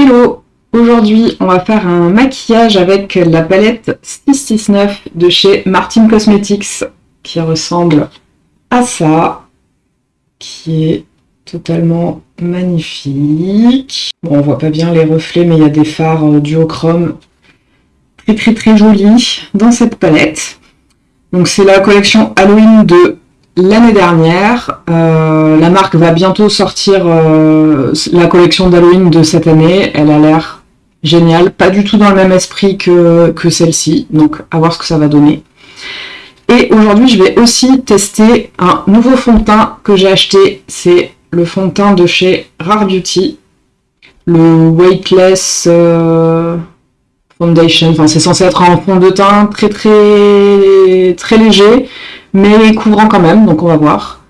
Hello Aujourd'hui, on va faire un maquillage avec la palette 669 de chez Martin Cosmetics qui ressemble à ça, qui est totalement magnifique. Bon, on voit pas bien les reflets, mais il y a des fards euh, duochrome très très très jolis dans cette palette. Donc c'est la collection Halloween de l'année dernière. Euh, la marque va bientôt sortir euh, la collection d'Halloween de cette année. Elle a l'air géniale, pas du tout dans le même esprit que, celle-ci, donc à voir ce que ça va donner. Et aujourd'hui, je vais aussi tester un nouveau fond de teint que j'ai acheté. C'est le fond de teint de chez Rare Beauty, le Weightless euh, Foundation. Enfin, c'est censé être un fond de teint très très très léger, mais couvrant quand même, donc on va voir.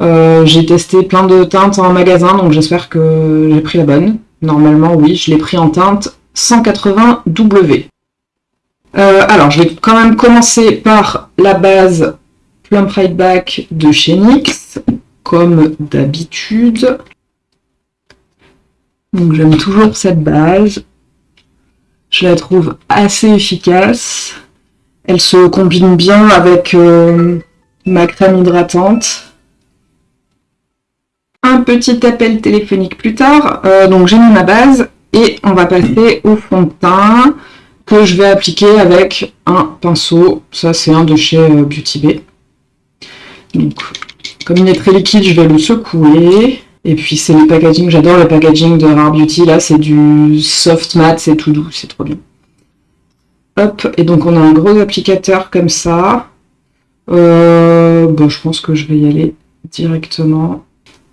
Euh, j'ai testé plein de teintes en magasin, donc j'espère que j'ai pris la bonne. Normalement, oui, je l'ai pris en teinte 180W. Euh, alors, je vais quand même commencer par la base Plum Pride Back de chez NYX, comme d'habitude. Donc j'aime toujours cette base. Je la trouve assez efficace. Elle se combine bien avec euh, ma crème hydratante. Un petit appel téléphonique plus tard. Euh, donc j'ai mis ma base et on va passer au fond de teint que je vais appliquer avec un pinceau. Ça, c'est un de chez euh, Beauty Bay. Donc, comme il est très liquide, je vais le secouer. Et puis, c'est le packaging. J'adore le packaging de Rare Beauty. Là, c'est du soft matte, c'est tout doux, c'est trop bien. Hop, et donc on a un gros applicateur comme ça. Euh, bon, je pense que je vais y aller directement.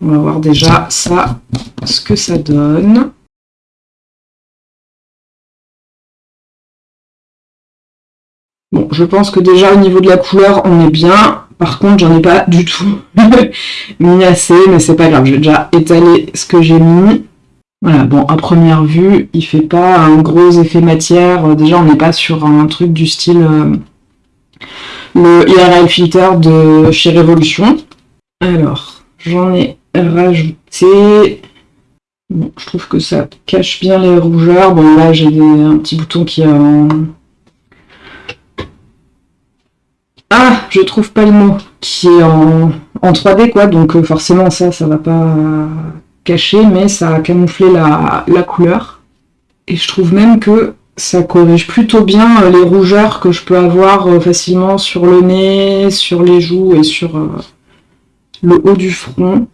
On va voir déjà ça, ce que ça donne. Bon, je pense que déjà au niveau de la couleur, on est bien. Par contre, j'en ai pas du tout mis assez, mais c'est pas grave. Je vais déjà étaler ce que j'ai mis. Voilà, bon, à première vue, il fait pas un gros effet matière. Déjà, on n'est pas sur un truc du style euh, le IRL filter de chez Revolution. Alors, j'en ai rajouté. Bon, je trouve que ça cache bien les rougeurs. Bon, là, j'ai un petit bouton qui a... Ah, je trouve pas le mot, qui est en, 3D, quoi, donc euh, forcément ça, ça va pas cacher, mais ça a camouflé la, couleur. Et je trouve même que ça corrige plutôt bien euh, les rougeurs que je peux avoir euh, facilement sur le nez, sur les joues et sur le haut du front.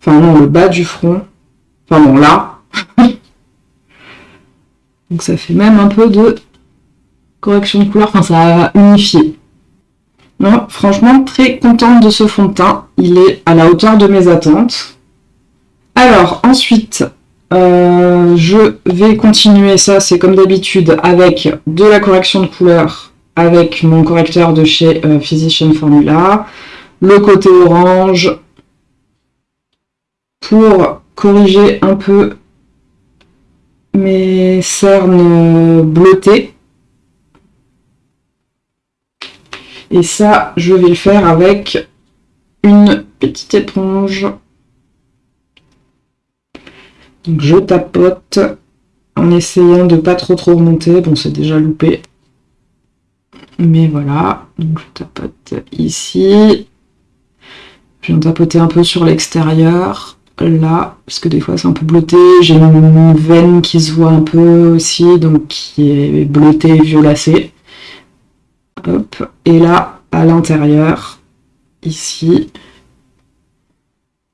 Enfin non, le bas du front. Enfin bon, là. Donc ça fait même un peu de correction de couleur, enfin ça a unifié. Non, franchement, très contente de ce fond de teint. Il est à la hauteur de mes attentes. Alors, ensuite, euh, je vais continuer ça, c'est comme d'habitude, avec de la correction de couleur, avec mon correcteur de chez euh, Physician Formula, le côté orange, pour corriger un peu mes cernes bleutées. Et ça, je vais le faire avec une petite éponge. Donc je tapote en essayant de pas trop trop remonter. Bon, c'est déjà loupé. Mais voilà, donc je tapote ici. Je viens tapoter un peu sur l'extérieur, là, parce que des fois c'est un peu bleuté. J'ai une veine qui se voit un peu aussi, donc qui est bleutée et violacée. Et là, à l'intérieur, ici,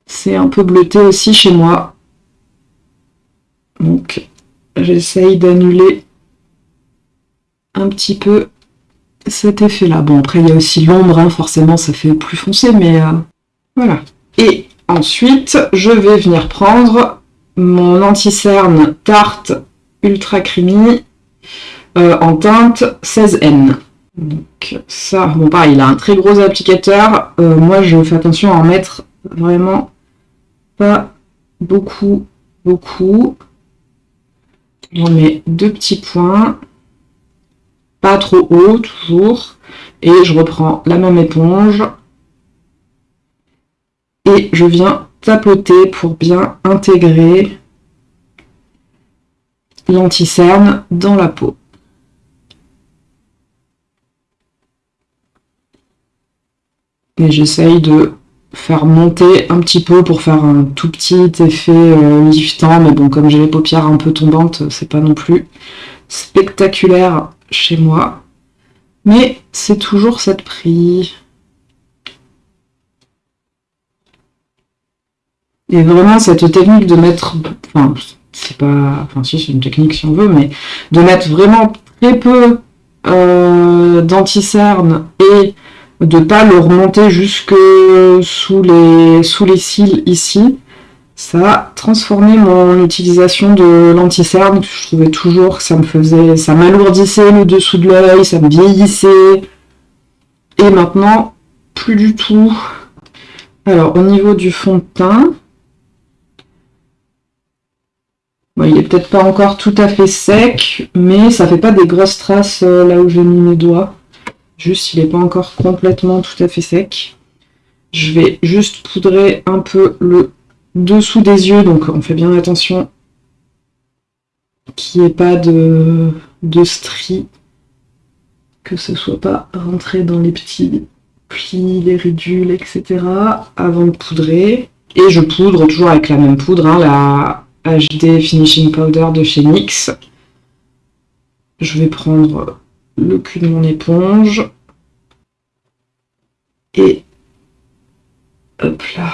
c'est un peu bleuté aussi chez moi. Donc, j'essaye d'annuler un petit peu cet effet-là. Bon, après, il y a aussi l'ombre, hein, forcément, ça fait plus foncé, mais euh, voilà. Et ensuite, je vais venir prendre mon anti-cerne Tarte Ultra Creamy euh, en teinte 16N. Donc ça, bon pareil, il a un très gros applicateur. Euh, moi, je fais attention à en mettre vraiment pas beaucoup, beaucoup. On met deux petits points, pas trop haut toujours. Et je reprends la même éponge. Et je viens tapoter pour bien intégrer l'anti-cerne dans la peau. Et j'essaye de faire monter un petit peu pour faire un tout petit effet euh, liftant, mais bon, comme j'ai les paupières un peu tombantes, c'est pas non plus spectaculaire chez moi. Mais c'est toujours cette prix. Et vraiment, cette technique de mettre... Enfin, c'est pas... Enfin, si, c'est une technique si on veut, mais de mettre vraiment très peu euh, d'anti-cerne et de pas le remonter jusque sous les, sous les cils ici, ça a transformé mon utilisation de l'anti-cerne. Je trouvais toujours que ça me faisait, ça m'alourdissait le dessous de l'œil, ça me vieillissait. Et maintenant, plus du tout. Alors, au niveau du fond de teint, il est peut-être pas encore tout à fait sec, mais ça fait pas des grosses traces euh, là où j'ai mis mes doigts. Juste, il n'est pas encore complètement tout à fait sec. Je vais juste poudrer un peu le dessous des yeux, donc on fait bien attention qu'il n'y ait pas de, de stries, que ce soit pas rentré dans les petits plis, les ridules, etc. avant de poudrer. Et je poudre toujours avec la même poudre, hein, la HD Finishing Powder de chez NYX. Je vais prendre le cul de mon éponge. Et hop là.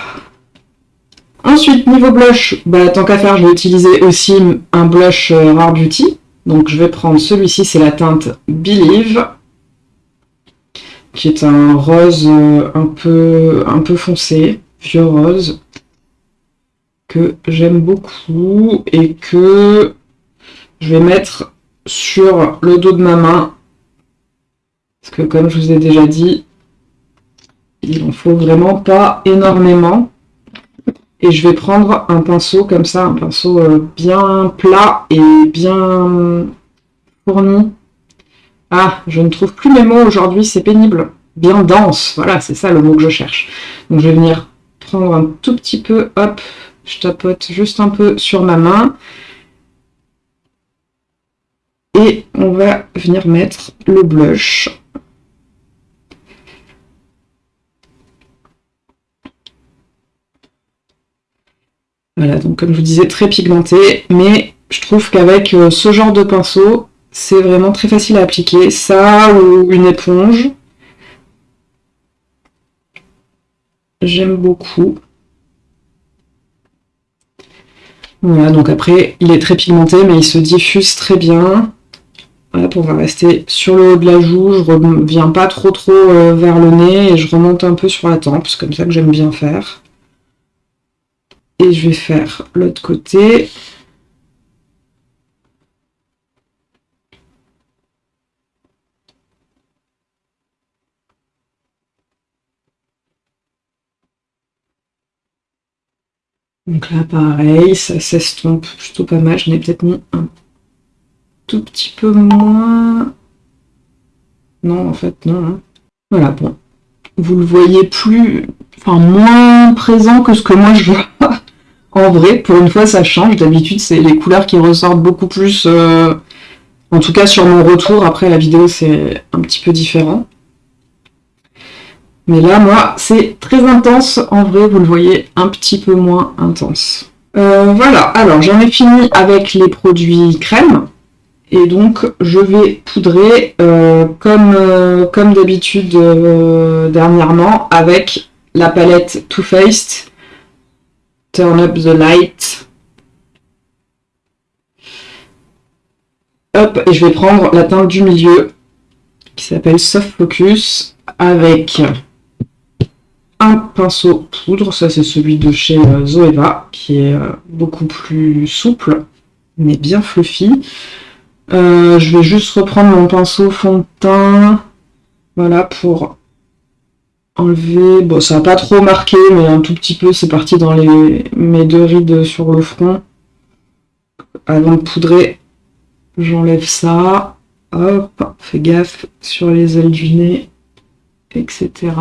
Ensuite, niveau blush, bah, tant qu'à faire, je vais utiliser aussi un blush euh, Rare Beauty. Donc je vais prendre celui-ci, c'est la teinte Believe, qui est un rose euh, un peu, un peu foncé, vieux rose, que j'aime beaucoup et que je vais mettre sur le dos de ma main parce que comme je vous ai déjà dit, il en faut vraiment pas énormément. Et je vais prendre un pinceau comme ça, un pinceau euh, bien plat et bien fourni. Ah, je ne trouve plus mes mots aujourd'hui, c'est pénible. Bien dense, voilà, c'est ça le mot que je cherche. Donc je vais venir prendre un tout petit peu, hop, je tapote juste un peu sur ma main. Et on va venir mettre le blush. Voilà, donc comme je vous disais, très pigmenté, mais je trouve qu'avec euh, ce genre de pinceau, c'est vraiment très facile à appliquer. Ça ou une éponge. J'aime beaucoup. Voilà, donc après, il est très pigmenté, mais il se diffuse très bien. Hop, on va rester sur le haut de la joue, je ne reviens pas trop trop euh, vers le nez et je remonte un peu sur la tempe, c'est comme ça que j'aime bien faire. Et je vais faire l'autre côté. Donc là, pareil, ça s'estompe plutôt pas mal. Je n'ai peut-être mis un tout petit peu moins... Non, en fait, non. Hein. Voilà, bon. Vous le voyez plus... Enfin, moins présent que ce que moi je vois. En vrai, pour une fois, ça change. D'habitude, c'est les couleurs qui ressortent beaucoup plus. Euh, en tout cas, sur mon retour, après la vidéo, c'est un petit peu différent. Mais là, moi, c'est très intense. En vrai, vous le voyez un petit peu moins intense. Euh, voilà, alors j'en ai fini avec les produits crème. Et donc, je vais poudrer euh, comme, comme d'habitude dernièrement avec la palette Too Faced Turn up the light. Hop, et je vais prendre la teinte du milieu qui s'appelle Soft Focus avec un pinceau poudre, ça c'est celui de chez euh, Zoeva, qui est euh, beaucoup plus souple, mais bien fluffy. Euh, je vais juste reprendre mon pinceau fond de teint, voilà, pour enlever, bon ça n'a pas trop marqué, mais un tout petit peu, c'est parti dans les, mes deux rides sur le front. Avant de poudrer, j'enlève ça, hop, fais gaffe sur les ailes du nez, etc.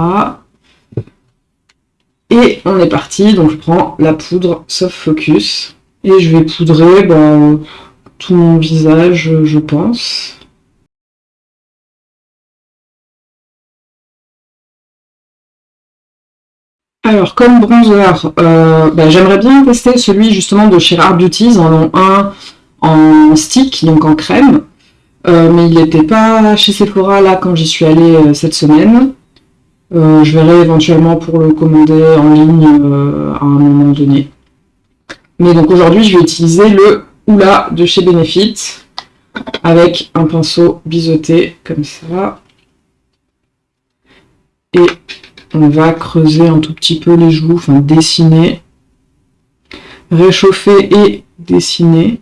Et on est parti, donc je prends la poudre Soft Focus, et je vais poudrer ben, tout mon visage, je pense. Alors, comme bronzer, euh, bah, j'aimerais bien tester celui justement de chez Rare Beauties, en un en stick, donc en crème. Euh, mais il n'était pas chez Sephora là quand j'y suis allée euh, cette semaine. je verrai éventuellement pour le commander en ligne à un moment donné. Mais donc aujourd'hui, je vais utiliser le Oula de chez Benefit avec un pinceau biseauté comme ça. Et on va creuser un tout petit peu les joues, enfin dessiner, réchauffer et dessiner.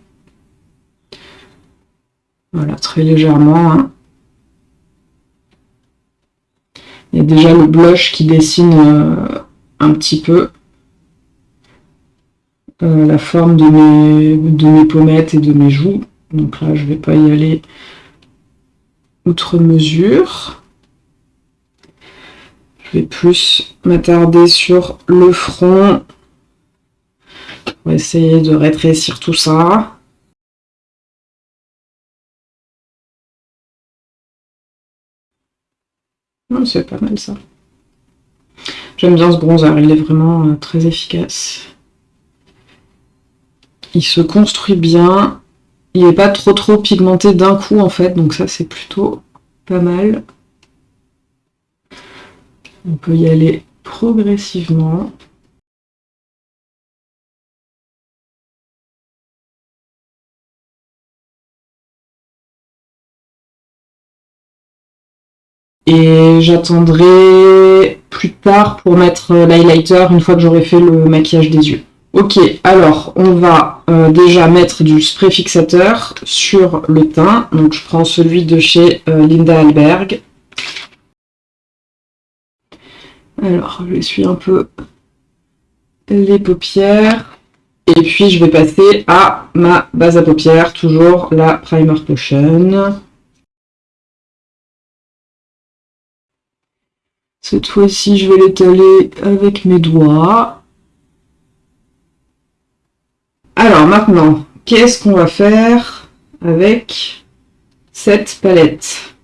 Voilà, très légèrement. Hein. Il y a déjà le blush qui dessine euh, un petit peu. Euh, la forme de mes, de mes pommettes et de mes joues. Donc là, je ne vais pas y aller outre mesure. Je vais plus m'attarder sur le front pour essayer de rétrécir tout ça. C'est pas mal ça. J'aime bien ce bronzer, il est vraiment euh, très efficace. Il se construit bien. Il n'est pas trop trop pigmenté d'un coup en fait, donc ça c'est plutôt pas mal. On peut y aller progressivement. Et j'attendrai plus tard pour mettre l'highlighter une fois que j'aurai fait le maquillage des yeux. Ok, alors on va euh, déjà mettre du spray fixateur sur le teint. Donc je prends celui de chez euh, Linda Alberg. Alors, je suis un peu les paupières. Et puis, je vais passer à ma base à paupières, toujours la Primer Potion. Cette fois-ci, je vais l'étaler avec mes doigts. Alors, maintenant, qu'est-ce qu'on va faire avec cette palette?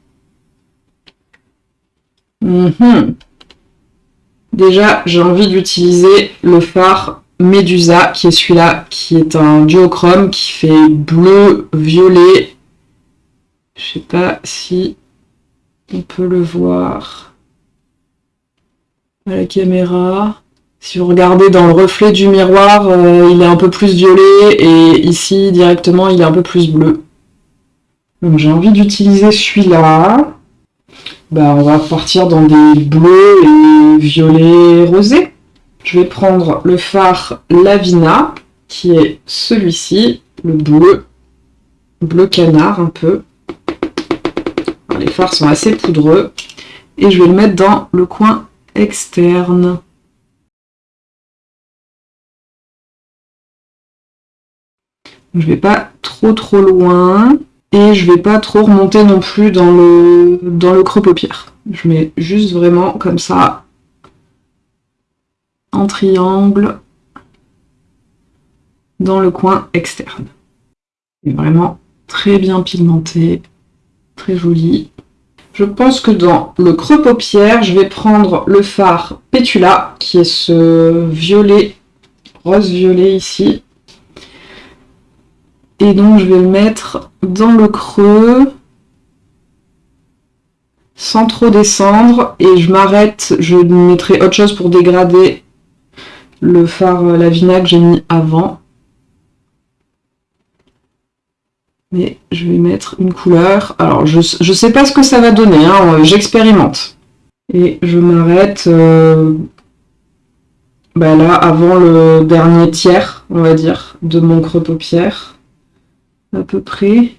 Mhm. Déjà, j'ai envie d'utiliser le phare Medusa, qui est celui-là, qui est un duochrome, qui fait bleu, violet. Je sais pas si on peut le voir à la caméra. Si vous regardez dans le reflet du miroir, euh, il est un peu plus violet, et ici, directement, il est un peu plus bleu. Donc j'ai envie d'utiliser celui-là. Bah, on va partir dans des bleus et violets rosés. Je vais prendre le phare Lavina, qui est celui-ci, le bleu, bleu canard un peu. les fards sont assez poudreux. Et je vais le mettre dans le coin externe. Je vais pas trop trop loin. Et je vais pas trop remonter non plus dans le, creux paupière. Je mets juste vraiment comme ça, en triangle, dans le coin externe. Vraiment très bien pigmenté, très joli. Je pense que dans le creux paupière, je vais prendre le fard Pétula, qui est ce violet, rose-violet ici. Et donc je vais le mettre dans le creux, sans trop descendre, et je m'arrête, je mettrai autre chose pour dégrader le fard Lavina que j'ai mis avant. Mais je vais mettre une couleur. Alors, je ne sais pas ce que ça va donner, hein, j'expérimente. Et je m'arrête euh, bah là, avant le dernier tiers, on va dire, de mon creux paupière à peu près.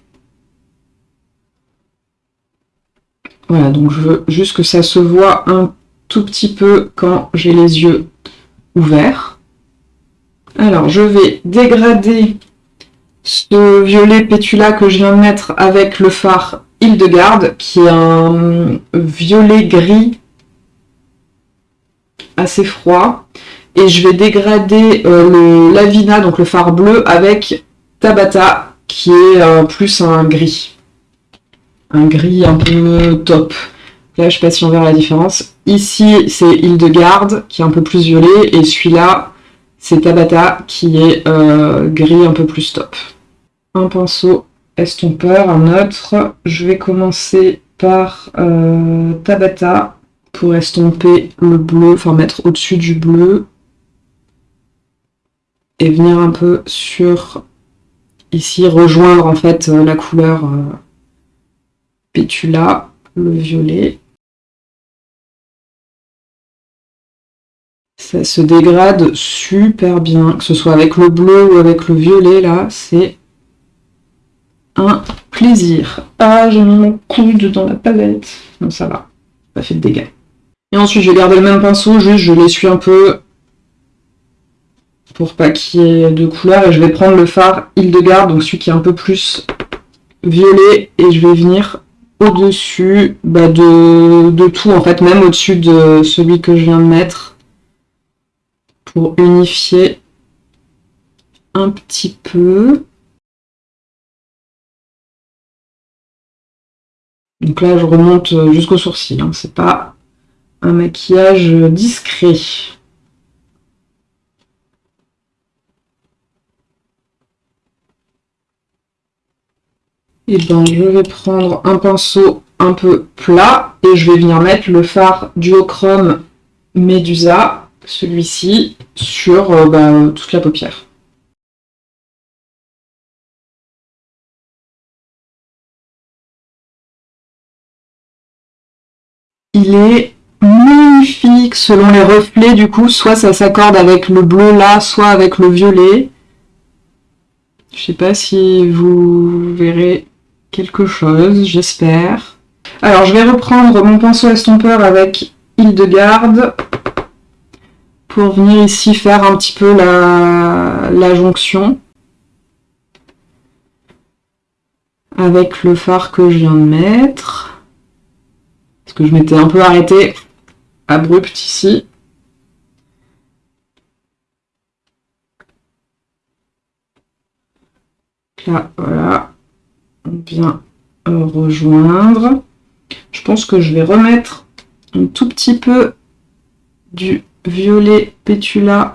Voilà, donc je veux juste que ça se voit un tout petit peu quand j'ai les yeux ouverts. Alors, je vais dégrader ce violet pétula que je viens de mettre avec le phare Hildegarde, qui est un violet gris assez froid. Et je vais dégrader euh, le Lavina, donc le phare bleu, avec Tabata, qui est plus un gris. Un gris un peu top. Là, je sais pas si on verra la différence. Ici, c'est Hildegarde, qui est un peu plus violet, et celui-là, c'est Tabata, qui est euh, gris un peu plus top. Un pinceau estompeur, un autre. Je vais commencer par euh, Tabata, pour estomper le bleu, enfin mettre au-dessus du bleu. Et venir un peu sur, ici, rejoindre en fait la couleur euh, Pétula, le violet. Ça se dégrade super bien, que ce soit avec le bleu ou avec le violet, là, c'est un plaisir. Ah, j'ai mis mon coude dans la palette. Non, ça va, pas fait de dégâts. Et ensuite, je vais garder le même pinceau, juste je l'essuie un peu pour pas qu'il ait de couleur. Et je vais prendre le fard Hildegarde, donc celui qui est un peu plus violet, et je vais venir au-dessus bah, de, tout, en fait, même au-dessus de celui que je viens de mettre, pour unifier un petit peu. Donc là, je remonte jusqu'au sourcil, hein. c'est pas un maquillage discret. Et eh ben, je vais prendre un pinceau un peu plat et je vais venir mettre le fard duochrome Medusa, celui-ci, sur euh, bah, toute la paupière. Il est magnifique selon les reflets du coup, soit ça s'accorde avec le bleu là, soit avec le violet. Je sais pas si vous verrez quelque chose, j'espère. Alors je vais reprendre mon pinceau estompeur avec Hildegarde pour venir ici faire un petit peu la, jonction avec le fard que je viens de mettre. Parce que je m'étais un peu arrêtée abrupte ici. Là, voilà, vient rejoindre. Je pense que je vais remettre un tout petit peu du violet pétula.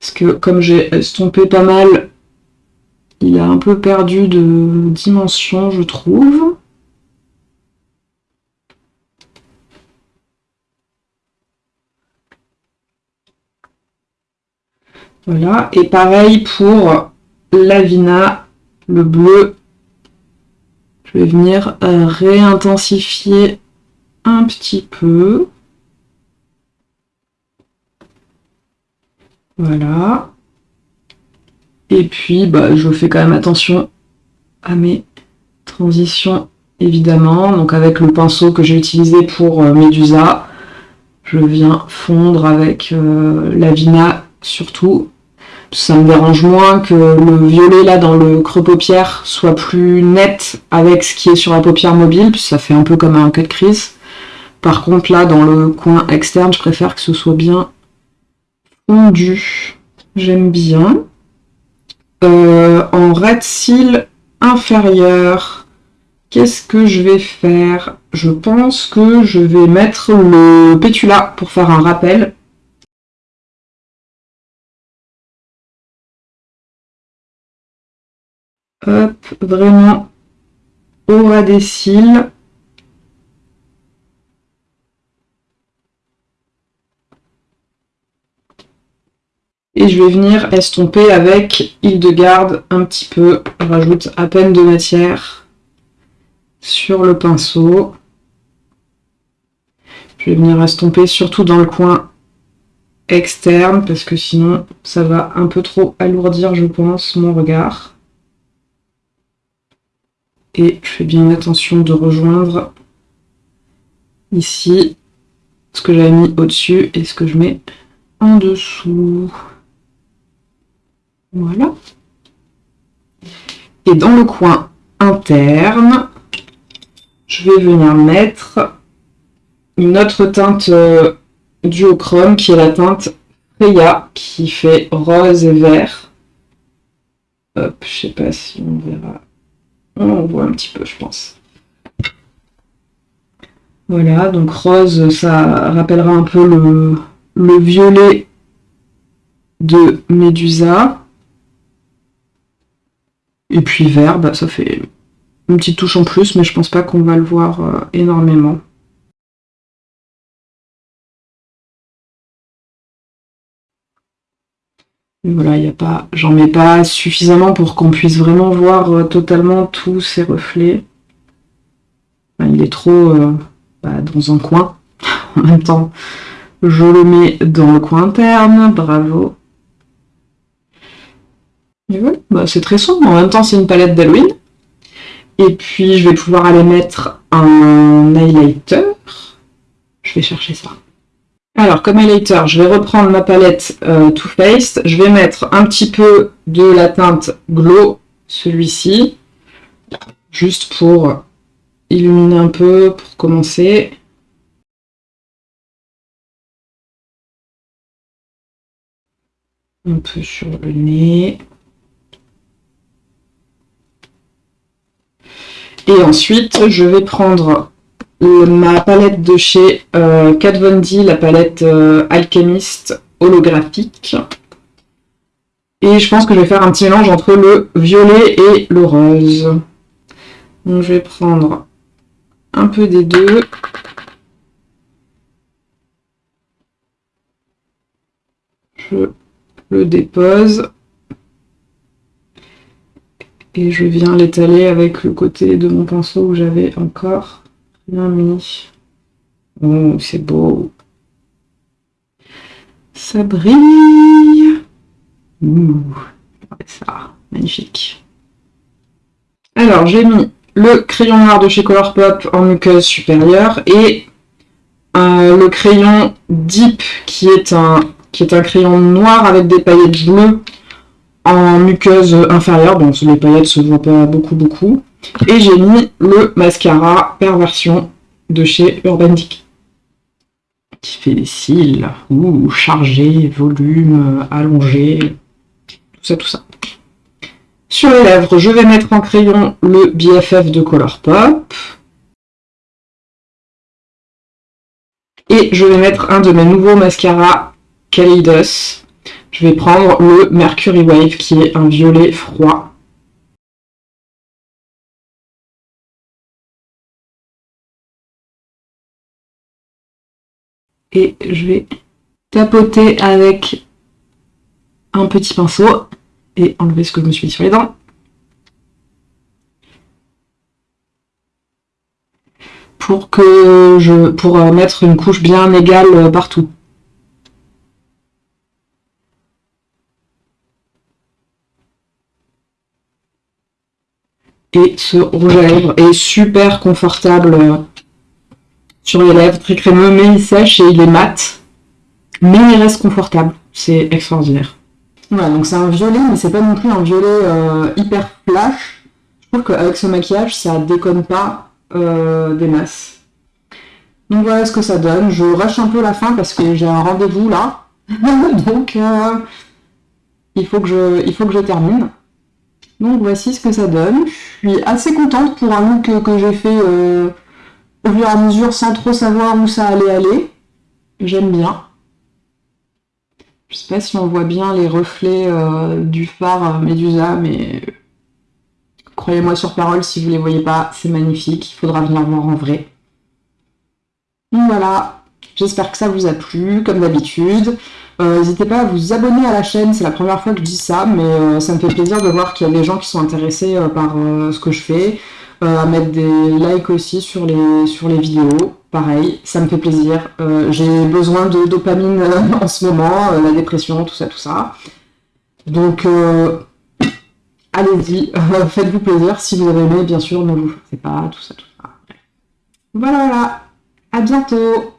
Parce que comme j'ai estompé pas mal, il a un peu perdu de dimension, je trouve. Voilà, et pareil pour Lavina, le bleu. Je vais venir euh, réintensifier un petit peu. Voilà. Et puis, bah, je fais quand même attention à mes transitions, évidemment. Donc avec le pinceau que j'ai utilisé pour euh, Medusa, je viens fondre avec euh, Lavina surtout ça me dérange moins que le violet là dans le creux paupière soit plus net avec ce qui est sur la paupière mobile, ça fait un peu comme un cut crease. Par contre là dans le coin externe, je préfère que ce soit bien fondu. J'aime bien. Euh, en red seal inférieur, qu'est-ce que je vais faire? Je pense que je vais mettre le pétula pour faire un rappel Hop, vraiment au ras des cils. Et je vais venir estomper avec Hildegarde un petit peu. Je rajoute à peine de matière sur le pinceau. Je vais venir estomper surtout dans le coin externe parce que sinon ça va un peu trop alourdir je pense mon regard et je fais bien attention de rejoindre ici ce que j'avais mis au-dessus et ce que je mets en dessous. Voilà. Et dans le coin interne, je vais venir mettre une autre teinte euh, duochrome qui est la teinte Freya qui fait rose et vert. Hop, je sais pas si on verra. On voit un petit peu, je pense. Voilà, donc rose, ça rappellera un peu le, le violet de Medusa. Et puis vert, ça fait une petite touche en plus, mais je pense pas qu'on va le voir euh, énormément. Voilà, il a pas, j'en mets pas suffisamment pour qu'on puisse vraiment voir euh, totalement tous ces reflets. il est trop euh, bah, dans un coin. en même temps, je le mets dans le coin interne, bravo. Bah, c'est très sombre, en même temps c'est une palette d'Halloween. Et puis je vais pouvoir aller mettre un highlighter. Je vais chercher ça. Alors, comme highlighter, je vais reprendre ma palette euh, Too Faced. Je vais mettre un petit peu de la teinte Glow, celui-ci, juste pour illuminer un peu, pour commencer. Un peu sur le nez. Et ensuite, je vais prendre ma palette de chez euh, Kat Von la palette euh, alchimiste holographique. Et je pense que je vais faire un petit mélange entre le violet et le rose. Donc je vais prendre un peu des deux. Je le dépose. Et je viens l'étaler avec le côté de mon pinceau où j'avais encore rien mis. Oh, c'est beau. Ça brille. Ouh, ça, magnifique. Alors, j'ai mis le crayon noir de chez Colourpop en muqueuse supérieure et euh, le crayon Deep qui est un qui est un crayon noir avec des paillettes bleues en muqueuse inférieure, donc les paillettes se voient pas beaucoup beaucoup. Et j'ai mis le mascara Perversion de chez Urban. Qui fait des cils, ou chargé, volume, allongé, tout ça, tout ça. Sur les lèvres, je vais mettre en crayon le BFF de Colourpop. Et je vais mettre un de mes nouveaux mascaras Kaleidos je vais prendre le Mercury Wave qui est un violet froid. Et je vais tapoter avec un petit pinceau et enlever ce que je me suis mis sur les dents. Pour que je pour mettre une couche bien égale partout. Et ce rouge à lèvres est super confortable euh, sur les lèvres, très crémeux, mais il sèche et il est mat. Mais il reste confortable. C'est extraordinaire. Voilà, donc c'est un violet, mais c'est pas non plus un violet euh, hyper flash. Je trouve qu'avec ce maquillage, ça déconne pas euh, des masses. Donc voilà ce que ça donne. Je rush un peu la fin parce que j'ai un rendez-vous là. donc il, faut que je, il faut que je termine. Donc voici ce que ça donne. Je suis assez contente pour un look que j'ai fait euh, au fur et à mesure sans trop savoir où ça allait aller. J'aime bien. Je sais pas si on voit bien les reflets euh, du phare Medusa, mais croyez-moi sur parole, si vous les voyez pas, c'est magnifique. Il faudra venir voir en vrai. Voilà, j'espère que ça vous a plu, comme d'habitude. Euh, n'hésitez pas à vous abonner à la chaîne, c'est la première fois que je dis ça, mais euh, ça me fait plaisir de voir qu'il y a des gens qui sont intéressés euh, par ce que je fais, à mettre des likes aussi sur les, sur les vidéos, pareil, ça me fait plaisir. J'ai besoin de dopamine en ce moment, la dépression, tout ça, tout ça. Donc, allez-y, faites-vous plaisir, si vous avez aimé, bien sûr, ne vous forcez pas, tout ça, tout ça. Voilà, voilà, à bientôt